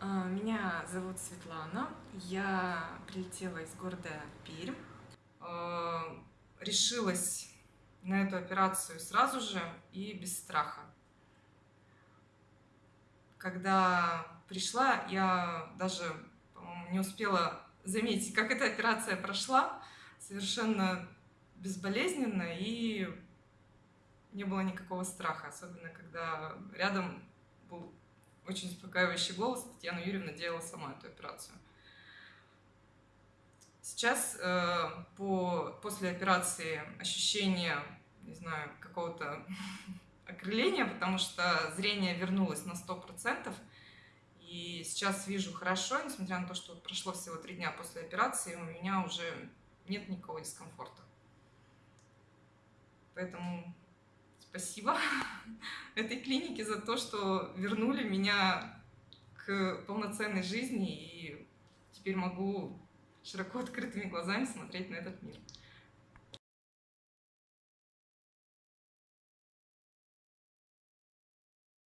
А, Меня зовут Светлана. Я прилетела из города Пермь. А, Решилась на эту операцию сразу же и без страха. Когда пришла, я даже не успела заметить, как эта операция прошла. Совершенно безболезненно и не было никакого страха, особенно когда рядом был очень успокаивающий голос. Татьяна Юрьевна делала сама эту операцию. Сейчас э, по, после операции ощущение, не знаю, какого-то окрыления, потому что зрение вернулось на 100%. И сейчас вижу хорошо, несмотря на то, что прошло всего три дня после операции, у меня уже нет никакого дискомфорта. Поэтому спасибо этой клинике за то, что вернули меня к полноценной жизни и теперь могу широко открытыми глазами смотреть на этот мир.